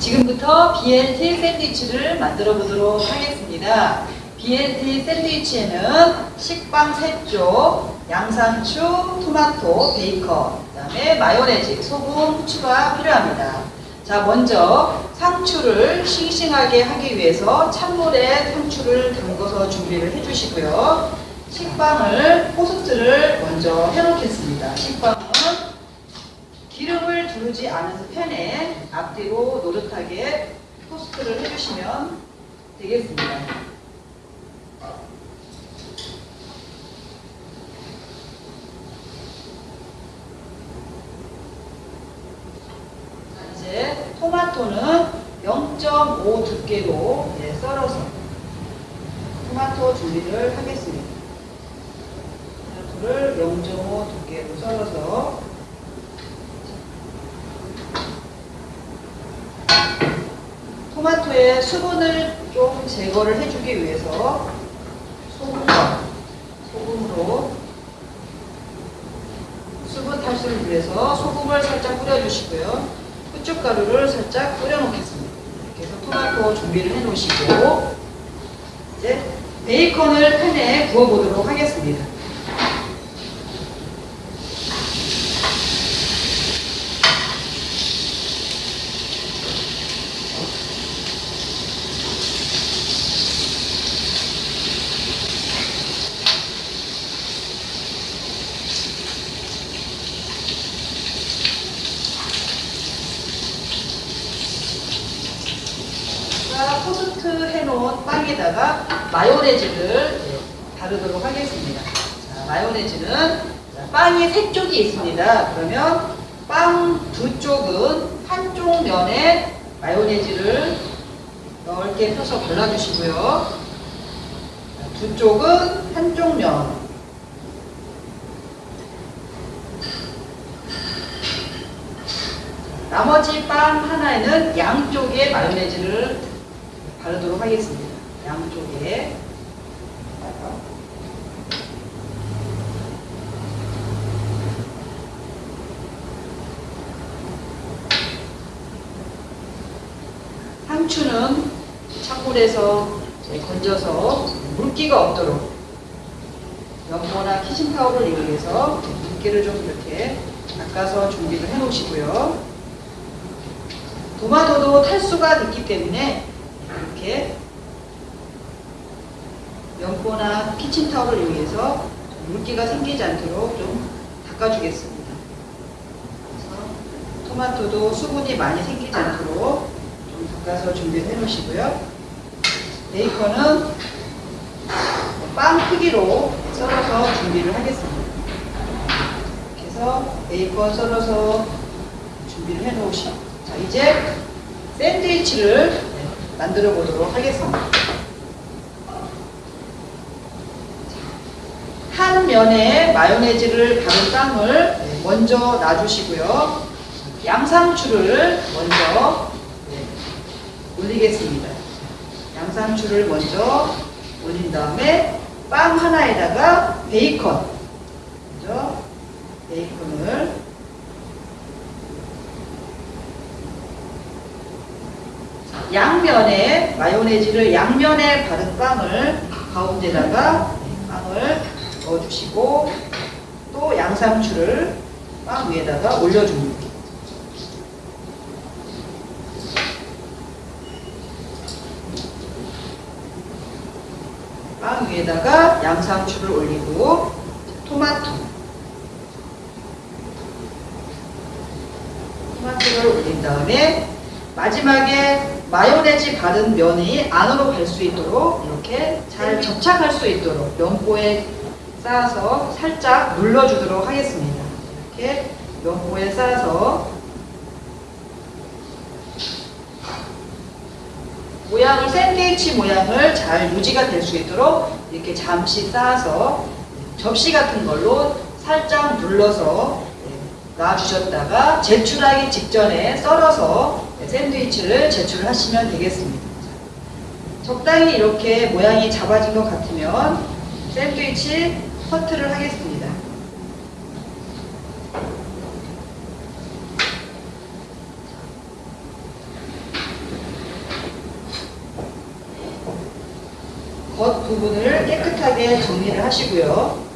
지금부터 BLT 샌드위치를 만들어 보도록 하겠습니다. BLT 샌드위치에는 식빵 3쪽, 양상추, 토마토, 베이컨, 그 다음에 마요네즈, 소금, 후추가 필요합니다. 자, 먼저 상추를 싱싱하게 하기 위해서 찬물에 상추를 담궈서 준비를 해주시고요. 식빵을 포스트를 먼저 해놓겠습니다. 식빵은 기름을 두르지 않은 팬에 앞뒤로 노릇하게 토스트를 해주시면 되겠습니다. 자, 이제 토마토는 0.5 두께로 네, 썰어서 토마토 준비를 하겠습니다. 토마토를 0.5 두께로 썰어서 토마토의 수분을 좀 제거를 해주기 위해서 소금과 소금으로 수분 탈수를 위해서 소금을 살짝 뿌려주시고요. 후춧가루를 살짝 뿌려 놓겠습니다. 이렇게 해서 토마토 준비를 해 놓으시고 이제 베이컨을 팬에 구워 보도록 하겠습니다. 자, 토스트 해놓은 빵에다가 마요네즈를 네, 바르도록 하겠습니다. 자, 마요네즈는 자, 빵이 세 쪽이 있습니다. 그러면 빵 두 쪽은 한쪽 면에 마요네즈를 넓게 펴서 발라주시고요. 자, 두 쪽은 한쪽 면. 나머지 빵 하나에는 양쪽에 마요네즈를 바르도록 하겠습니다. 양쪽에. 상추는 찬물에서 건져서 물기가 없도록 연고나 키친타올을 이용해서 물기를 좀 이렇게 닦아서 준비를 해 놓으시고요. 토마토도 탈수가 됐기 때문에 이렇게 연고나 키친타올을 이용해서 물기가 생기지 않도록 좀 닦아주겠습니다. 그래서 토마토도 수분이 많이 생기지 않도록 좀 닦아서 준비를 해 놓으시고요. 베이컨은 빵 크기로 썰어서 준비를 하겠습니다. 이렇게 해서 베이컨 썰어서 준비를 해 놓으시고 자 이제 샌드위치를 만들어 보도록 하겠습니다. 한 면에 마요네즈를 바른 빵을 먼저 놔주시고요. 양상추를 먼저 올리겠습니다. 양상추를 먼저 올린 다음에 빵 하나에다가 베이컨 먼저 베이컨을 양면에 마요네즈를 양면에 바른 빵을 가운데다가 빵을 넣어주시고 또 양상추를 빵 위에다가 올려줍니다. 빵 위에다가 양상추를 올리고 토마토 토마토를 올린 다음에 마지막에 마요네즈 바른 면이 안으로 갈 수 있도록 이렇게 잘 접착할 수 있도록 면보에 쌓아서 살짝 눌러주도록 하겠습니다. 이렇게 면보에 쌓아서 모양을 샌드위치 모양을 잘 유지가 될 수 있도록 이렇게 잠시 쌓아서 접시 같은 걸로 살짝 눌러서 놔주셨다가 제출하기 직전에 썰어서 샌드위치를 제출하시면 되겠습니다. 적당히 이렇게 모양이 잡아진 것 같으면 샌드위치 커트를 하겠습니다. 겉 부분을 깨끗하게 정리를 하시고요.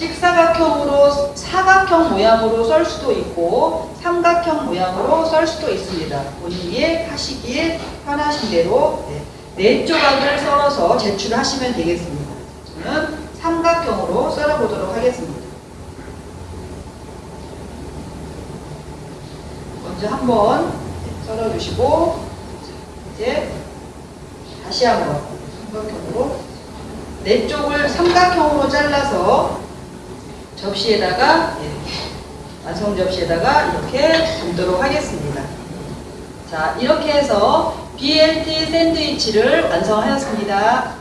직사각형으로 사각형 모양으로 썰 수도 있고 삼각형 모양으로 썰 수도 있습니다. 본인이 하시기에 편하신 대로 네, 네 조각을 썰어서 제출하시면 되겠습니다. 저는 삼각형으로 썰어보도록 하겠습니다. 먼저 한번 썰어주시고 이제 다시 한번 삼각형으로 네 쪽을 삼각형으로 잘라서 접시에다가 예, 완성 접시에다가 이렇게 담도록 하겠습니다. 자 이렇게 해서 BLT 샌드위치를 완성하였습니다.